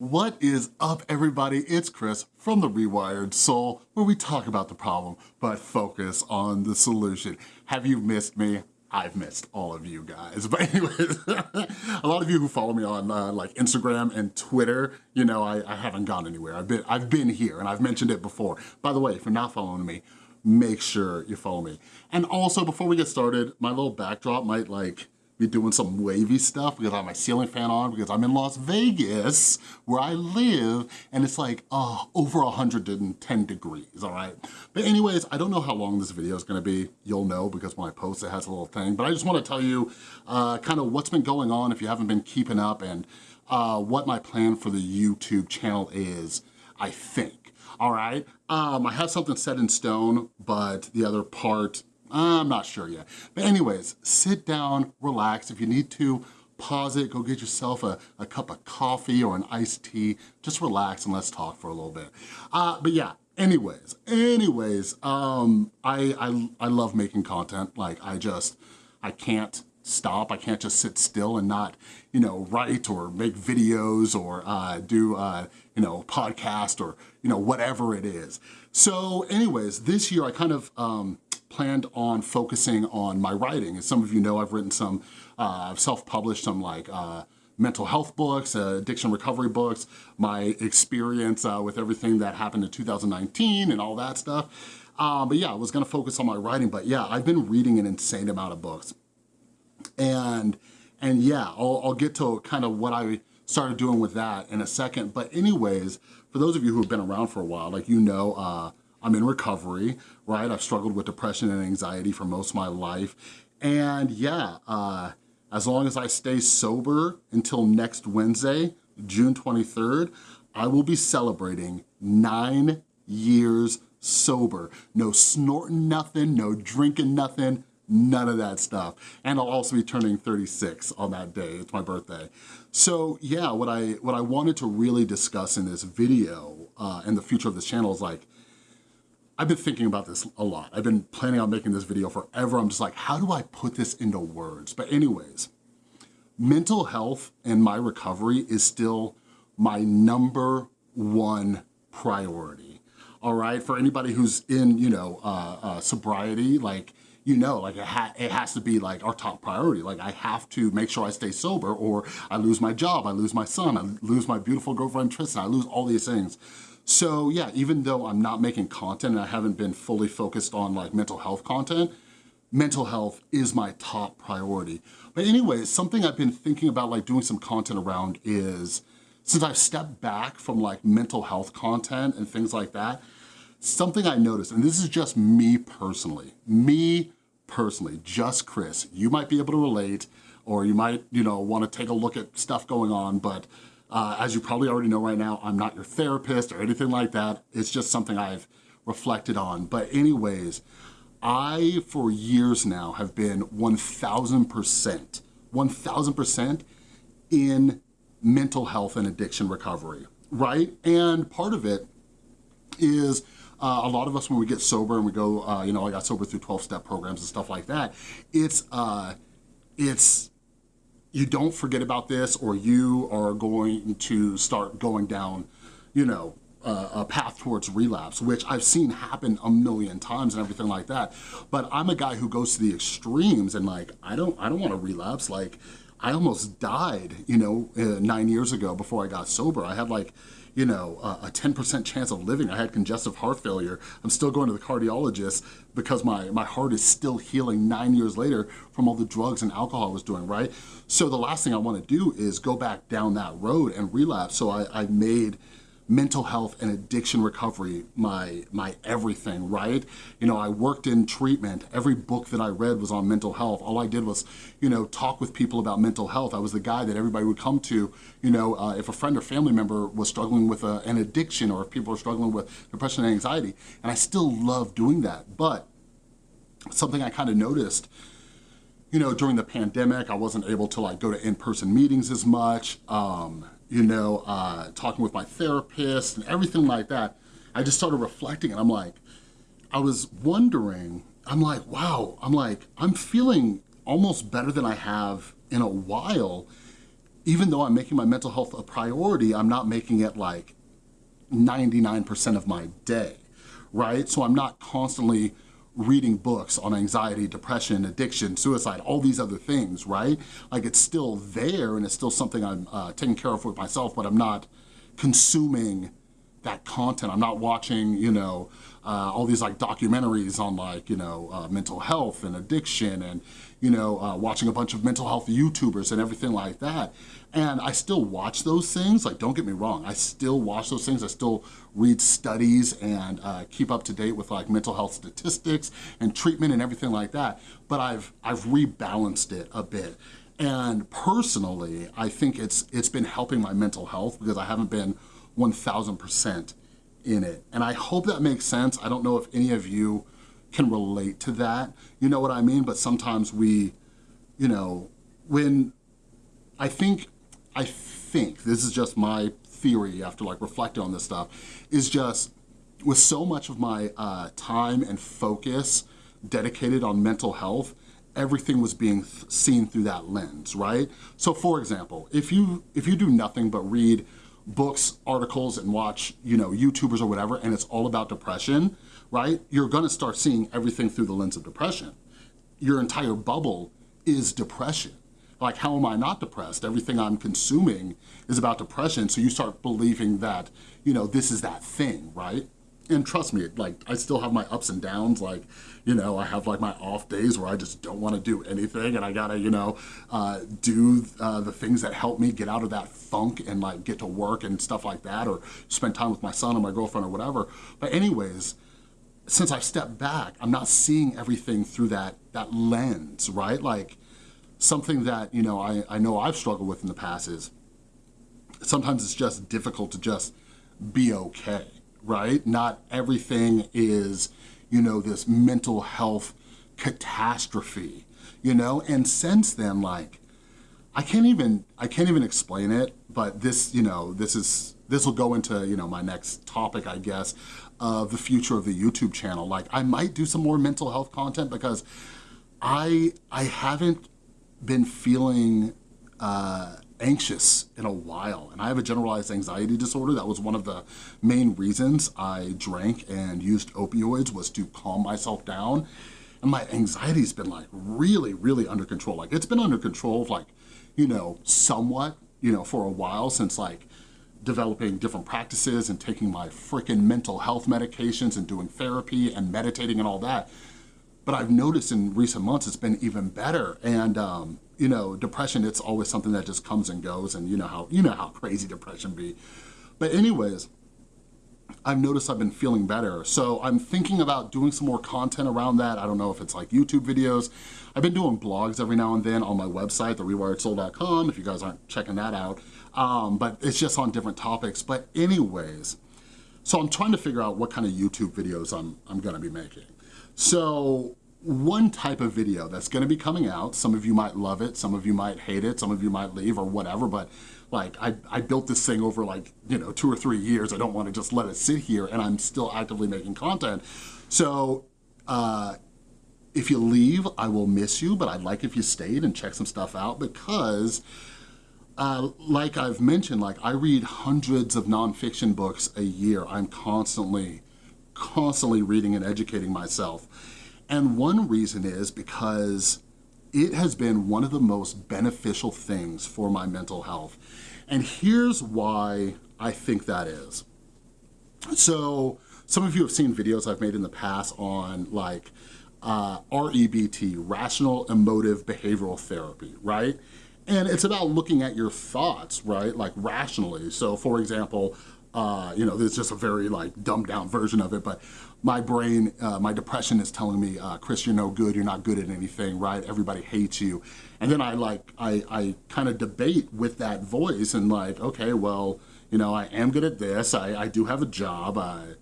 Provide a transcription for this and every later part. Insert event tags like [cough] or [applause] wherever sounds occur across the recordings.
What is up everybody? It's Chris from The Rewired Soul where we talk about the problem but focus on the solution. Have you missed me? I've missed all of you guys. [laughs] But anyways, [laughs] a lot of you who follow me on uh, like Instagram and Twitter, you know, I, I haven't gone anywhere. I've been, I've been here and I've mentioned it before. By the way, if you're not following me, make sure you follow me. And also before we get started, my little backdrop might like be doing some wavy stuff because I have my ceiling fan on because I'm in Las Vegas where I live and it's like uh, over 110 degrees, all right? But anyways, I don't know how long this video is gonna be. You'll know because when I post it has a little thing, but I just wanna tell you uh, kind of what's been going on if you haven't been keeping up and uh, what my plan for the YouTube channel is, I think, all right? Um, I have something set in stone, but the other part I'm not sure yet. But anyways, sit down, relax. If you need to, pause it, go get yourself a, a cup of coffee or an iced tea. Just relax and let's talk for a little bit. Uh, but yeah, anyways, anyways, um, I, I, I love making content. Like I just, I can't stop. I can't just sit still and not, you know, write or make videos or uh, do, uh, you know, podcast or, you know, whatever it is. So anyways, this year I kind of, um, planned on focusing on my writing. As some of you know, I've written some, uh, I've self-published some like uh, mental health books, uh, addiction recovery books, my experience uh, with everything that happened in 2019 and all that stuff. Um, but yeah, I was gonna focus on my writing, but yeah, I've been reading an insane amount of books. And, and yeah, I'll, I'll get to kind of what I started doing with that in a second. But anyways, for those of you who have been around for a while, like you know, uh, I'm in recovery, right? I've struggled with depression and anxiety for most of my life. And yeah, uh, as long as I stay sober until next Wednesday, June 23rd, I will be celebrating nine years sober. No snorting nothing, no drinking nothing, none of that stuff. And I'll also be turning 36 on that day, it's my birthday. So yeah, what I, what I wanted to really discuss in this video uh, and the future of this channel is like, I've been thinking about this a lot. I've been planning on making this video forever. I'm just like, how do I put this into words? But anyways, mental health and my recovery is still my number one priority. All right, for anybody who's in, you know, uh, uh, sobriety, like, you know, like it, ha it has to be like our top priority. Like I have to make sure I stay sober or I lose my job, I lose my son, I lose my beautiful girlfriend Tristan, I lose all these things. So yeah, even though I'm not making content and I haven't been fully focused on like mental health content, mental health is my top priority. But anyways, something I've been thinking about like doing some content around is, since I've stepped back from like mental health content and things like that, something I noticed, and this is just me personally, me personally, just Chris, you might be able to relate or you might, you know, wanna take a look at stuff going on, but uh, as you probably already know right now, I'm not your therapist or anything like that. It's just something I've reflected on. But anyways, I, for years now, have been 1,000%, 1,000% in mental health and addiction recovery, right? And part of it is uh, a lot of us when we get sober and we go, uh, you know, I got sober through 12-step programs and stuff like that, it's, uh, it's you don't forget about this or you are going to start going down, you know, uh, a path towards relapse, which I've seen happen a million times and everything like that. But I'm a guy who goes to the extremes and like, I don't, I don't want to relapse. Like I almost died, you know, uh, nine years ago before I got sober. I had like, you know, a 10% chance of living. I had congestive heart failure. I'm still going to the cardiologist because my, my heart is still healing nine years later from all the drugs and alcohol I was doing, right? So the last thing I wanna do is go back down that road and relapse. So I, I made mental health and addiction recovery my my everything right? You know i worked in treatment. Every book that i read was on mental health. All i did was you know talk with people about mental health. I was the guy that everybody would come to you know uh, if a friend or family member was struggling with a, an addiction or if people are struggling with depression and anxiety. And i still love doing that. But something i kind of noticed you know during the pandemic i wasn't able to like go to in-person meetings as much. Um, you know, uh, talking with my therapist and everything like that, I just started reflecting and I'm like, I was wondering, I'm like, wow, I'm like, I'm feeling almost better than I have in a while. even though I'm making my mental health a priority, I'm not making it like 99% of my day, right? So I'm not constantly reading books on anxiety, depression, addiction, suicide, all these other things, right? Like it's still there and it's still something I'm uh, taking care of with myself, but I'm not consuming that content. I'm not watching, you know, uh, all these like documentaries on like, you know, uh, mental health and addiction and, you know, uh, watching a bunch of mental health YouTubers and everything like that. And I still watch those things, like don't get me wrong, I still watch those things, I still read studies and uh, keep up to date with like mental health statistics and treatment and everything like that, but I've, I've rebalanced it a bit. And personally, I think it's, it's been helping my mental health because I haven't been 1000% in it. And I hope that makes sense. I don't know if any of you can relate to that. You know what I mean? But sometimes we, you know, when I think, I think, this is just my theory after like reflecting on this stuff, is just with so much of my uh, time and focus dedicated on mental health, everything was being seen through that lens, right? So for example, if you, if you do nothing but read books, articles, and watch, you know, YouTubers or whatever, and it's all about depression, right? You're gonna start seeing everything through the lens of depression. Your entire bubble is depression. Like, how am I not depressed? Everything I'm consuming is about depression, so you start believing that, you know, this is that thing, right? and trust me, like I still have my ups and downs. Like, you know, I have like my off days where I just don't want to do anything and I gotta, you know, uh, do uh, the things that help me get out of that funk and like get to work and stuff like that or spend time with my son or my girlfriend or whatever. But anyways, since I've stepped back, I'm not seeing everything through that, that lens, right? Like something that, you know, I, I know I've struggled with in the past is sometimes it's just difficult to just be okay right? Not everything is, you know, this mental health catastrophe, you know? And since then, like, I can't even, I can't even explain it, but this, you know, this is, this will go into, you know, my next topic, I guess, of the future of the YouTube channel. Like, I might do some more mental health content because I, I haven't been feeling, uh, anxious in a while and I have a generalized anxiety disorder. That was one of the main reasons I drank and used opioids was to calm myself down. And my anxiety's been like really, really under control. Like it's been under control of like, you know, somewhat, you know, for a while since like developing different practices and taking my freaking mental health medications and doing therapy and meditating and all that. But I've noticed in recent months it's been even better. And um, you know, depression, it's always something that just comes and goes and you know how, you know how crazy depression be. But anyways, I've noticed I've been feeling better. So I'm thinking about doing some more content around that. I don't know if it's like YouTube videos. I've been doing blogs every now and then on my website, therewiredsoul.com, if you guys aren't checking that out. Um, but it's just on different topics. But anyways, so I'm trying to figure out what kind of YouTube videos I'm, I'm gonna be making. So one type of video that's gonna be coming out. Some of you might love it, some of you might hate it, some of you might leave or whatever, but like I, I built this thing over like, you know, two or three years. I don't wanna just let it sit here and I'm still actively making content. So uh, if you leave, I will miss you, but I'd like if you stayed and check some stuff out because uh, like I've mentioned, like I read hundreds of nonfiction books a year. I'm constantly, constantly reading and educating myself. And one reason is because it has been one of the most beneficial things for my mental health. And here's why I think that is. So some of you have seen videos I've made in the past on like uh, REBT, Rational Emotive Behavioral Therapy, right? And it's about looking at your thoughts, right? Like rationally. So for example, uh, you know, it's just a very like dumbed down version of it, but my brain, uh, my depression is telling me, uh, Chris, you're no good, you're not good at anything, right? Everybody hates you. And then I like, I, I kind of debate with that voice and like, okay, well, you know, I am good at this, I, I do have a job, I,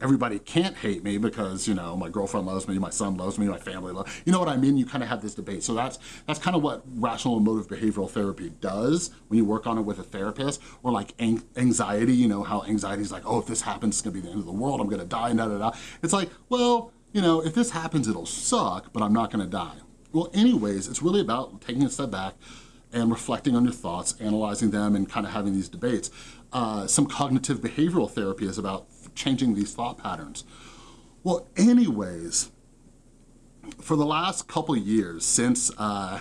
everybody can't hate me because, you know, my girlfriend loves me, my son loves me, my family loves You know what I mean? You kind of have this debate. So that's that's kind of what rational emotive behavioral therapy does when you work on it with a therapist or like anxiety, you know, how anxiety is like, oh, if this happens, it's gonna be the end of the world, I'm gonna die, da da da. It's like, well, you know, if this happens, it'll suck, but I'm not gonna die. Well, anyways, it's really about taking a step back, and reflecting on your thoughts, analyzing them, and kind of having these debates. Uh, some cognitive behavioral therapy is about changing these thought patterns. Well, anyways, for the last couple years since uh,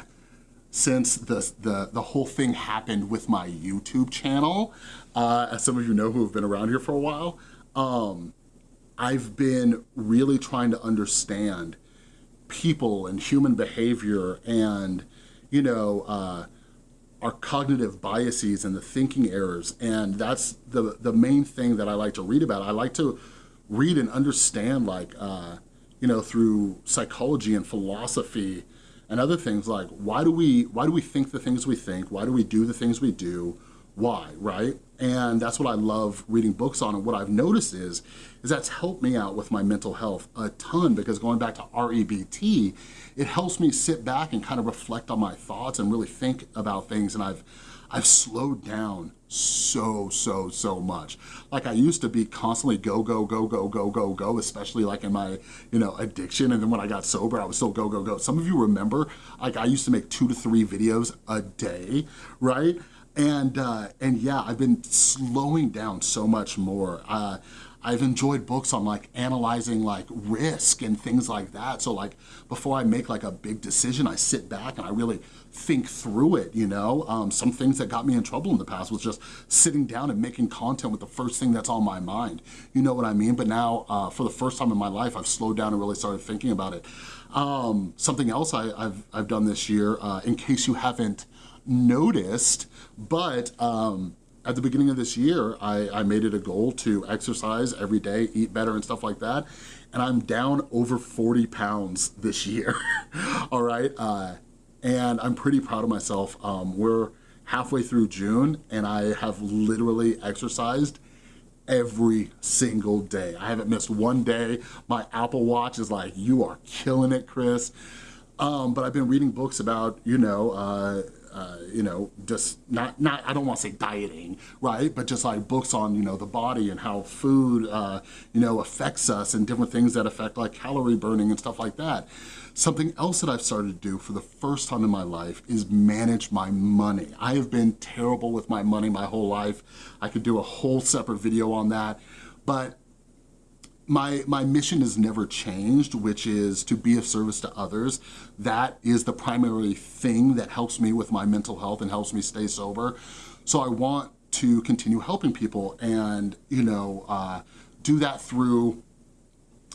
since the, the, the whole thing happened with my YouTube channel, uh, as some of you know who have been around here for a while, um, I've been really trying to understand people and human behavior and, you know, uh, our cognitive biases and the thinking errors. And that's the, the main thing that I like to read about. I like to read and understand like, uh, you know, through psychology and philosophy and other things like why do we why do we think the things we think? Why do we do the things we do? Why, right? And that's what I love reading books on. And what I've noticed is, is that's helped me out with my mental health a ton because going back to REBT, it helps me sit back and kind of reflect on my thoughts and really think about things. And I've I've slowed down so, so, so much. Like I used to be constantly go, go, go, go, go, go, go, especially like in my, you know, addiction. And then when I got sober, I was still go, go, go. Some of you remember, like I used to make two to three videos a day, right? And, uh, and yeah, I've been slowing down so much more. Uh, I've enjoyed books on like analyzing like risk and things like that. So like before I make like a big decision, I sit back and I really think through it, you know? Um, some things that got me in trouble in the past was just sitting down and making content with the first thing that's on my mind. You know what I mean? But now, uh, for the first time in my life, I've slowed down and really started thinking about it. Um, something else I, have I've done this year, uh, in case you haven't noticed, but um, at the beginning of this year, I, I made it a goal to exercise every day, eat better and stuff like that. And I'm down over 40 pounds this year, [laughs] all right? Uh, and I'm pretty proud of myself. Um, we're halfway through June and I have literally exercised every single day. I haven't missed one day. My Apple Watch is like, you are killing it, Chris. Um, but I've been reading books about, you know, uh, uh, you know, just not, not, I don't want to say dieting, right? But just like books on, you know, the body and how food, uh, you know, affects us and different things that affect like calorie burning and stuff like that. Something else that I've started to do for the first time in my life is manage my money. I have been terrible with my money my whole life. I could do a whole separate video on that, but my, my mission has never changed, which is to be of service to others. That is the primary thing that helps me with my mental health and helps me stay sober. So I want to continue helping people and, you know, uh, do that through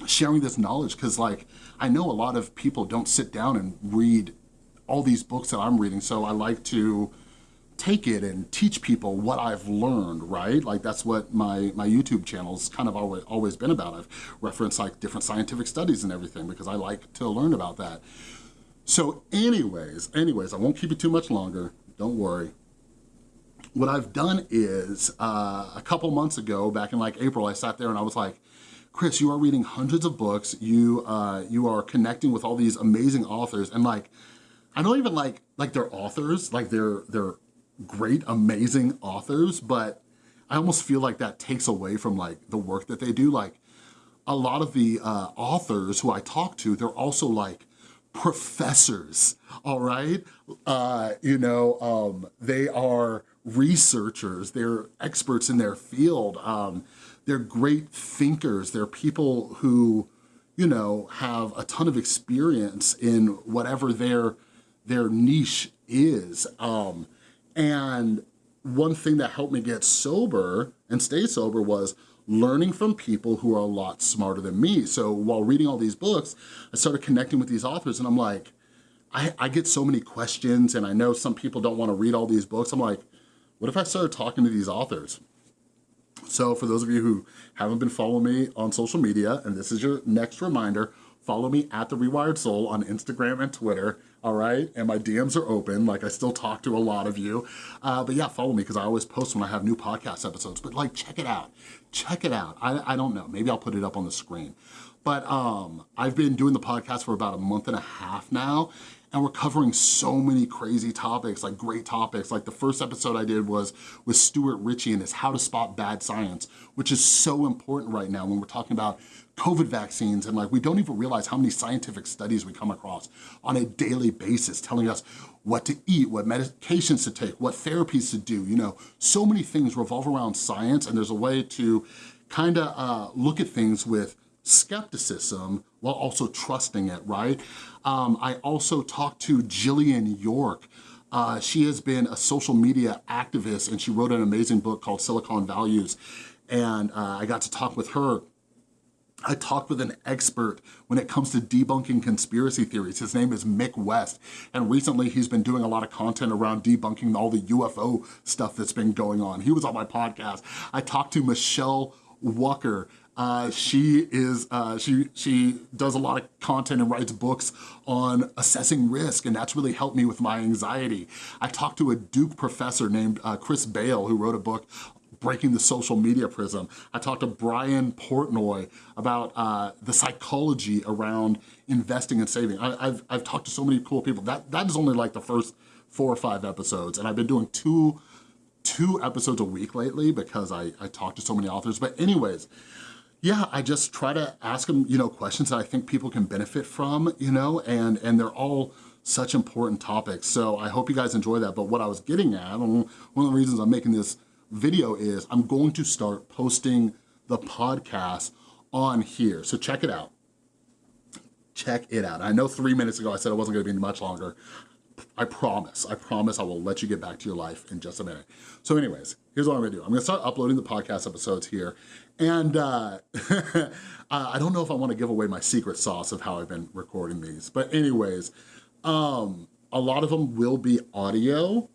sharing this knowledge because like, I know a lot of people don't sit down and read all these books that I'm reading. So I like to take it and teach people what I've learned, right? Like that's what my, my YouTube channel's kind of always, always been about. I've referenced like different scientific studies and everything because I like to learn about that. So anyways, anyways, I won't keep it too much longer. Don't worry. What I've done is uh, a couple months ago, back in like April, I sat there and I was like, Chris, you are reading hundreds of books. You, uh, you are connecting with all these amazing authors and like, I don't even like, like they're authors, like they're, they're great, amazing authors, but I almost feel like that takes away from like the work that they do. Like a lot of the uh, authors who I talk to, they're also like professors, all right? Uh, you know, um, they are researchers, they're experts in their field, um, they're great thinkers, they're people who, you know, have a ton of experience in whatever their, their niche is. Um, and one thing that helped me get sober and stay sober was learning from people who are a lot smarter than me. So while reading all these books, I started connecting with these authors and I'm like, I, I get so many questions and I know some people don't wanna read all these books. I'm like, what if I started talking to these authors? So for those of you who haven't been following me on social media, and this is your next reminder, follow me at The Rewired Soul on Instagram and Twitter all right? And my DMs are open, like I still talk to a lot of you. Uh, but yeah, follow me because I always post when I have new podcast episodes. But like, check it out. Check it out. I, I don't know, maybe I'll put it up on the screen. But um, I've been doing the podcast for about a month and a half now, and we're covering so many crazy topics, like great topics. Like the first episode I did was with Stuart Ritchie and his How to Spot Bad Science, which is so important right now when we're talking about COVID vaccines and like we don't even realize how many scientific studies we come across on a daily basis telling us what to eat, what medications to take, what therapies to do, you know, so many things revolve around science and there's a way to kind of uh, look at things with skepticism while also trusting it, right? Um, I also talked to Jillian York. Uh, she has been a social media activist and she wrote an amazing book called Silicon Values. And uh, I got to talk with her I talked with an expert when it comes to debunking conspiracy theories. His name is Mick West, and recently he's been doing a lot of content around debunking all the UFO stuff that's been going on. He was on my podcast. I talked to Michele Wucker. uh, she is uh, she she does a lot of content and writes books on assessing risk, and that's really helped me with my anxiety. I talked to a Duke professor named uh, Chris Bail who wrote a book breaking the social media prism. I talked to Brian Portnoy about uh, the psychology around investing and saving. I, have I've talked to so many cool people. That That is only like the first four or five episodes, and I've been doing two two episodes a week lately because I, I talk to so many authors. But anyways, yeah, I just try to ask them, you know, questions that I think people can benefit from, you know, and, and they're all such important topics. So I hope you guys enjoy that. But what I was getting at, one of the reasons I'm making this video is I'm going to start posting the podcast on here. So check it out. Check it out. I know three minutes ago I said it wasn't gonna be much longer. I promise, I promise I will let you get back to your life in just a minute. So anyways, here's what I'm gonna do. I'm gonna start uploading the podcast episodes here. And uh, [laughs] I don't know if I wanna give away my secret sauce of how I've been recording these. But anyways, um, a lot of them will be audio,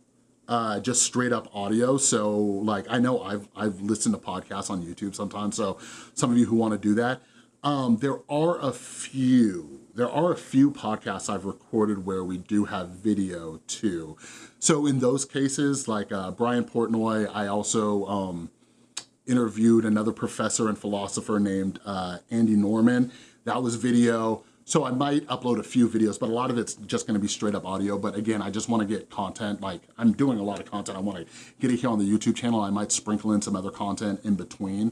uh, just straight up audio. So like, I know I've, I've listened to podcasts on YouTube sometimes. So some of you who wanna do that, um, there are a few there are a few podcasts I've recorded where we do have video too. So in those cases, like uh, Brian Portnoy, I also um, interviewed another professor and philosopher named uh, Andy Norman. That was video. So I might upload a few videos, but a lot of it's just gonna be straight up audio. But again, I just wanna get content, like I'm doing a lot of content. I wanna get it here on the YouTube channel. I might sprinkle in some other content in between.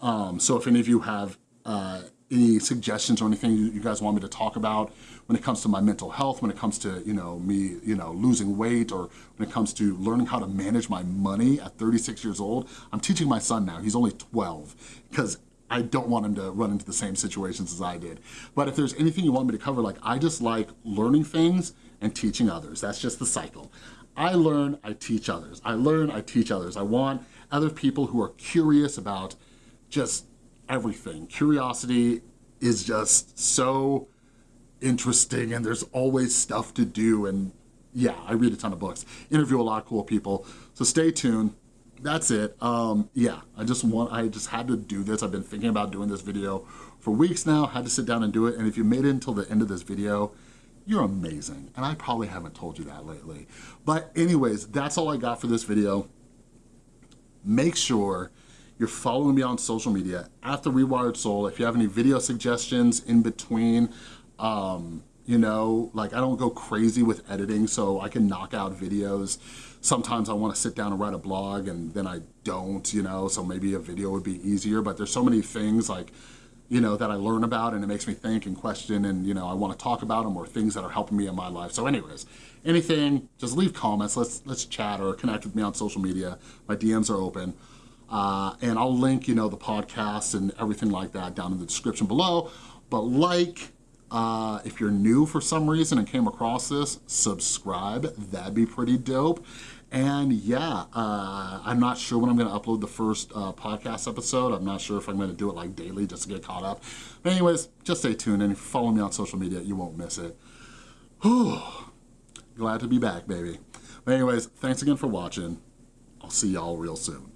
Um, so if any of you have uh, any suggestions or anything you, guys want me to talk about when it comes to my mental health, when it comes to, you know, me, you know, losing weight or when it comes to learning how to manage my money at 36 years old. I'm teaching my son now, he's only 12, because I don't want him to run into the same situations as I did. But if there's anything you want me to cover, like I just like learning things and teaching others. That's just the cycle. I learn, I teach others. I learn, I teach others. I want other people who are curious about just everything. Curiosity is just so interesting and there's always stuff to do and yeah, I read a ton of books, interview a lot of cool people. So stay tuned. That's it. Um, yeah, I just want, I just had to do this. I've been thinking about doing this video for weeks now, had to sit down and do it. And if you made it until the end of this video, you're amazing. And I probably haven't told you that lately. But anyways, that's all I got for this video. Make sure you're following me on social media at The Rewired Soul. If you have any video suggestions in between, um, you know, like I don't go crazy with editing so I can knock out videos. Sometimes I wanna sit down and write a blog and then I don't, you know, so maybe a video would be easier, but there's so many things like, you know, that I learn about and it makes me think and question and, you know, I wanna talk about them or things that are helping me in my life. So anyways, anything, just leave comments, let's, let's chat or connect with me on social media. My DMs are open. Uh, and I'll link, you know, the podcast and everything like that down in the description below. But like, uh, if you're new for some reason and came across this, subscribe. That'd be pretty dope. And yeah, uh, I'm not sure when I'm gonna upload the first uh, podcast episode. I'm not sure if I'm gonna do it like daily just to get caught up. But anyways, just stay tuned and if you follow me on social media, you won't miss it. Whew. [sighs] Glad to be back, baby. But anyways, thanks again for watching. I'll see y'all real soon.